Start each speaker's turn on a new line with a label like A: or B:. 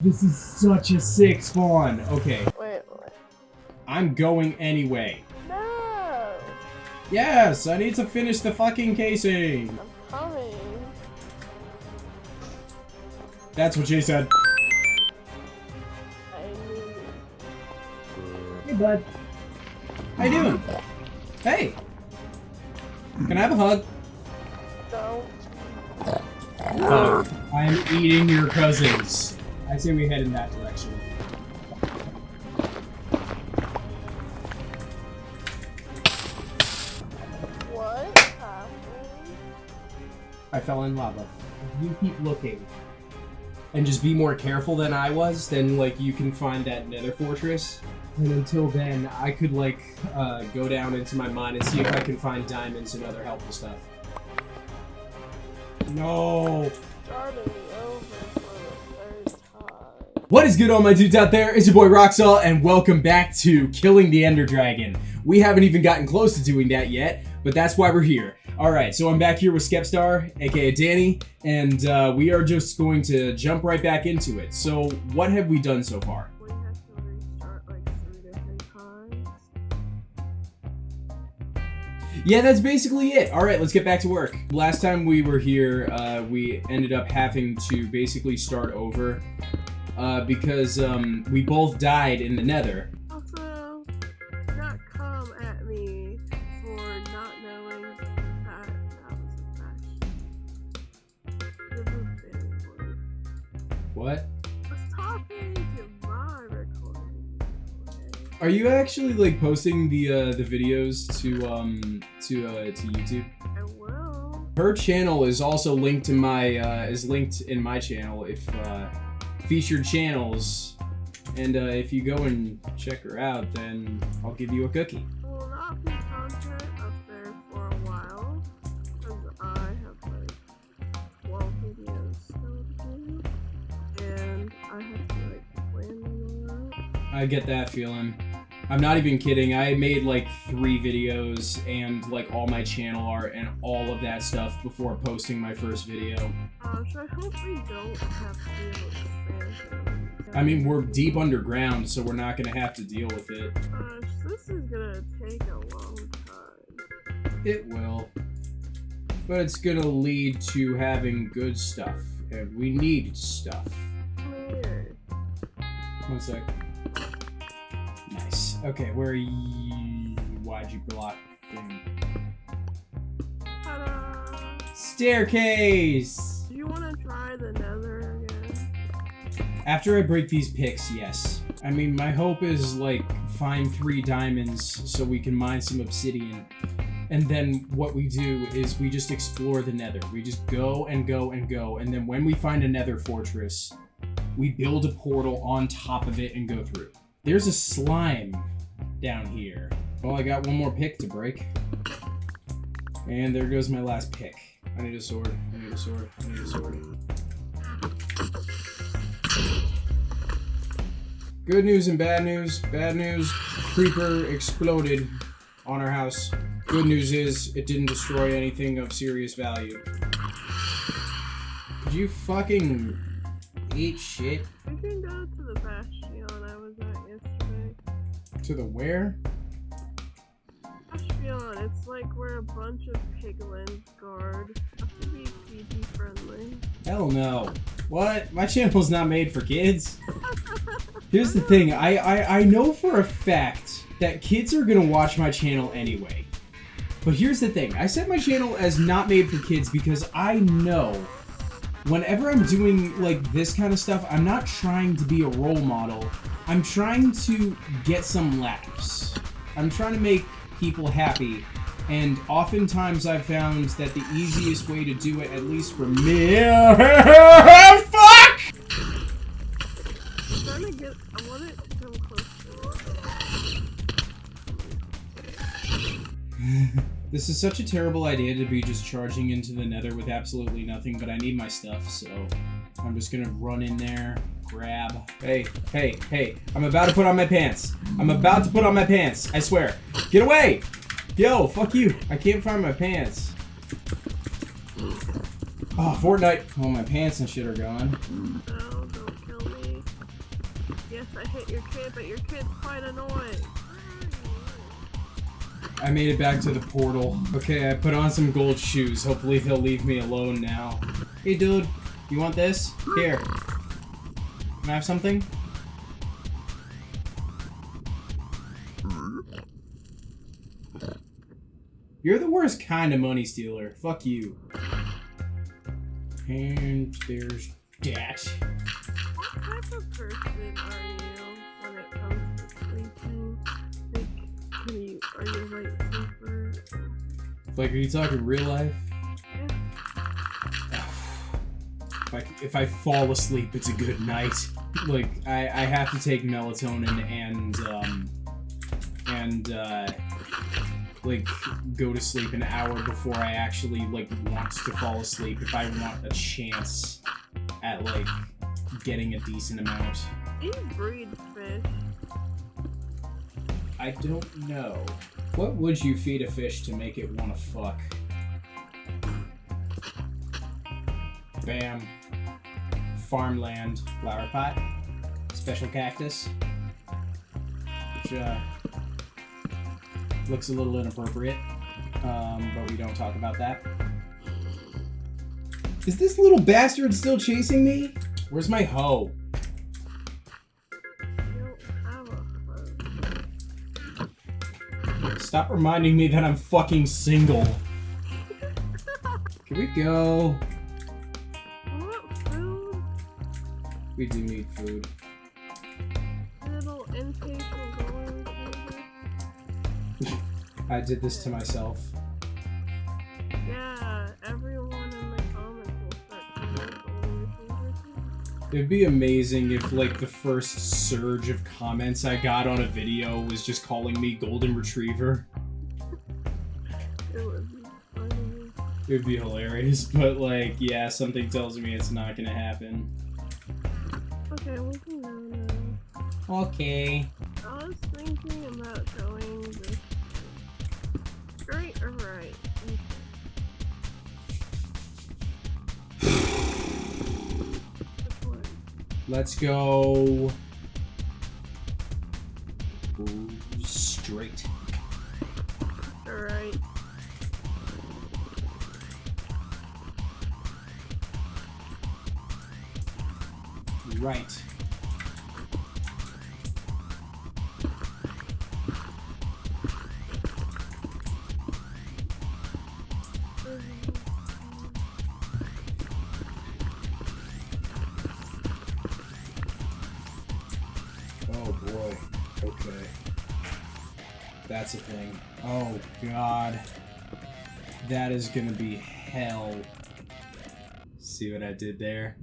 A: This is such a sick spawn. Okay,
B: Wait, what?
A: I'm going anyway.
B: No!
A: Yes, I need to finish the fucking casing.
B: I'm coming.
A: That's what she said.
B: I.
A: Hey, bud. How you doing? Hey. Can I have a hug?
B: Don't.
A: I am eating your cousins. I say we head in that direction.
B: What happened?
A: I fell in lava. If you keep looking and just be more careful than I was, then like you can find that nether fortress. And until then, I could like uh, go down into my mine and see if I can find diamonds and other helpful stuff. No. What is good, all my dudes out there? It's your boy Roxall, and welcome back to Killing the Ender Dragon. We haven't even gotten close to doing that yet, but that's why we're here. Alright, so I'm back here with Skepstar, aka Danny, and uh, we are just going to jump right back into it. So, what have we done so far?
B: We have to restart like three different times.
A: Yeah, that's basically it. Alright, let's get back to work. Last time we were here, uh, we ended up having to basically start over uh, because um, we both died in the nether.
B: Also, not come at me for not knowing that that was a crash. The roof didn't.
A: What?
B: I was talking to my recording. Okay?
A: Are you actually like posting the uh, the videos to um to uh, to YouTube?
B: I will.
A: Her channel is also linked to my uh, is linked in my channel if uh, featured channels, and uh, if you go and check her out, then I'll give you a cookie.
B: Will not be content up there for a while because I have like 12 videos do, and I have to like plan them all.
A: I get that feeling. I'm not even kidding. I made like three videos and like all my channel art and all of that stuff before posting my first video.
B: Uh, so I hope we don't have to expansion.
A: I mean, we're deep underground, so we're not gonna have to deal with it.
B: Gosh, this is gonna take a long time.
A: It will. But it's gonna lead to having good stuff. And we need stuff.
B: Clear.
A: One sec. Nice. Okay, where are you? Why'd you block thing? Staircase!
B: Do you want to try the?
A: After I break these picks, yes. I mean, my hope is, like, find three diamonds so we can mine some obsidian. And then what we do is we just explore the nether. We just go and go and go. And then when we find a nether fortress, we build a portal on top of it and go through. There's a slime down here. Well, I got one more pick to break. And there goes my last pick. I need a sword. I need a sword. I need a sword. Good news and bad news. Bad news, creeper exploded on our house. Good news is it didn't destroy anything of serious value. Could you fucking eat shit
B: We can go to the bastion I was at yesterday.
A: to the where?
B: Bastion, it's like where a bunch of piglins guard. Have to be PG friendly.
A: Hell no. What? My channel's not made for kids. Here's the thing, I, I, I know for a fact that kids are gonna watch my channel anyway. But here's the thing, I set my channel as not made for kids because I know whenever I'm doing like this kind of stuff, I'm not trying to be a role model. I'm trying to get some laughs. I'm trying to make people happy. And oftentimes I've found that the easiest way to do it, at least for me, fuck!
B: I'm trying to get. I want it to come closer.
A: This is such a terrible idea to be just charging into the nether with absolutely nothing, but I need my stuff, so I'm just gonna run in there, grab. Hey, hey, hey, I'm about to put on my pants. I'm about to put on my pants, I swear. Get away! Yo, fuck you. I can't find my pants. Oh, Fortnite. Oh, my pants and shit are gone.
B: Oh, yes, I hit your kid, but your kid's quite annoying.
A: I made it back to the portal. Okay, I put on some gold shoes. Hopefully they'll leave me alone now. Hey, dude. You want this? Here. Can I have something? You're the worst kind of money stealer. Fuck you. And there's that.
B: Type of person are you when it comes to sleeping? Like, can you, are you a light sleeper?
A: Like, are you talking real life?
B: Yeah.
A: If I, if I fall asleep, it's a good night. Like, I, I have to take melatonin and, um, and, uh, like, go to sleep an hour before I actually, like, want to fall asleep if I want a chance at, like, getting a decent amount.
B: You breed fish?
A: I don't know. What would you feed a fish to make it want to fuck? Bam. Farmland flower pot. Special cactus. Which, uh, looks a little inappropriate. Um, but we don't talk about that. Is this little bastard still chasing me? Where's my hoe?
B: You don't have a phone.
A: Stop reminding me that I'm fucking single. Here we go? We do need food.
B: Little
A: I did this to myself. It'd be amazing if, like, the first surge of comments I got on a video was just calling me Golden Retriever.
B: It would be funny.
A: It'd be hilarious, but, like, yeah, something tells me it's not gonna happen.
B: Okay, we can go now.
A: Okay.
B: I was thinking about going this straight or right.
A: Let's go. Straight.
B: Alright.
A: Right. Oh Okay. That's a thing. Oh god. That is gonna be hell. See what I did there?